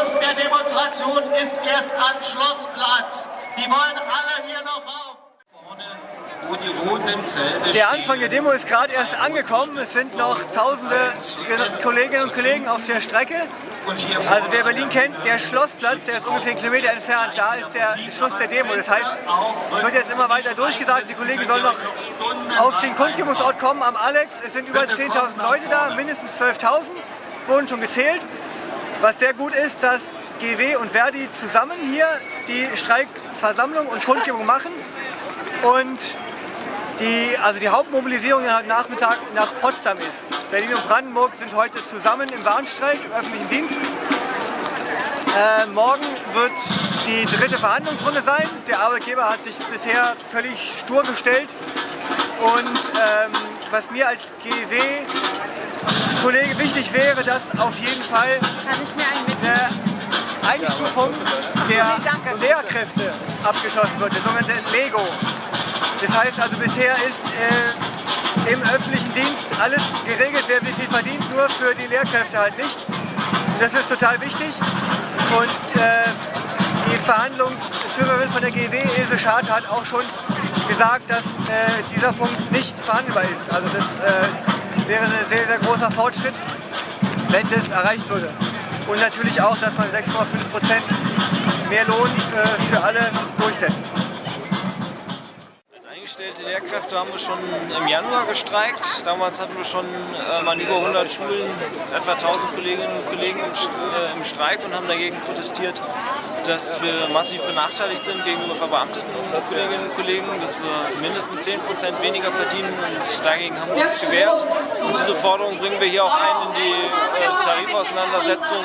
Schluss der Demonstration ist erst am Schlossplatz. Die wollen alle hier noch rauf. Der Anfang der Demo ist gerade erst angekommen. Es sind noch tausende Kolleginnen und Kollegen auf der Strecke. Also wer Berlin kennt, der Schlossplatz, der ist ungefähr einen Kilometer entfernt, da ist der Schluss der Demo. Das heißt, es wird jetzt immer weiter durchgesagt, die Kollegen sollen noch auf den Kundgebungsort kommen am Alex. Es sind über 10.000 Leute da, mindestens 12.000 wurden schon gezählt. Was sehr gut ist, dass GW und Verdi zusammen hier die Streikversammlung und Kundgebung machen. Und die, also die Hauptmobilisierung heute Nachmittag nach Potsdam ist. Berlin und Brandenburg sind heute zusammen im Warnstreik, im öffentlichen Dienst. Äh, morgen wird die dritte Verhandlungsrunde sein. Der Arbeitgeber hat sich bisher völlig stur gestellt. Und ähm, was mir als GW-Kollege wichtig wäre, dass auf jeden Fall eine Einstufung der Lehrkräfte abgeschlossen wird, der sogenannte Lego. Das heißt also bisher ist äh, im öffentlichen Dienst alles geregelt, wer wie viel verdient, nur für die Lehrkräfte halt nicht. Das ist total wichtig und äh, die Verhandlungsführerin von der GW, Ilse Schad, hat auch schon gesagt, dass äh, dieser Punkt nicht verhandelbar ist. Also das äh, wäre ein sehr, sehr großer Fortschritt, wenn das erreicht würde. Und natürlich auch, dass man 6,5% mehr Lohn äh, für alle durchsetzt. Angestellte Lehrkräfte haben wir schon im Januar gestreikt. Damals hatten wir schon äh, waren über 100 Schulen, etwa 1000 Kolleginnen und Kollegen im, äh, im Streik und haben dagegen protestiert, dass wir massiv benachteiligt sind gegenüber verbeamteten Kolleginnen und Kollegen, dass wir mindestens 10% weniger verdienen und dagegen haben wir uns gewehrt. Und diese Forderung bringen wir hier auch ein in die äh, Tarifauseinandersetzung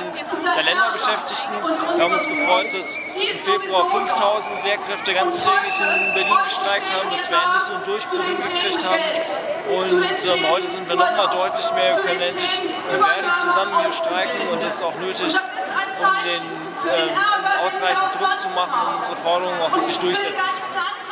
der Länderbeschäftigten. Wir haben uns gefreut, dass im Februar 5000 Lehrkräfte ganztägig in Berlin gestreikt haben, dass wir endlich so einen Durchbruch hingekriegt haben. Und ähm, heute sind wir nochmal deutlich mehr. Wir können endlich mit Verdi zusammen hier streiken und das ist auch nötig, um den ähm, ausreichend Druck zu machen, um unsere Forderungen auch wirklich durchsetzen zu können.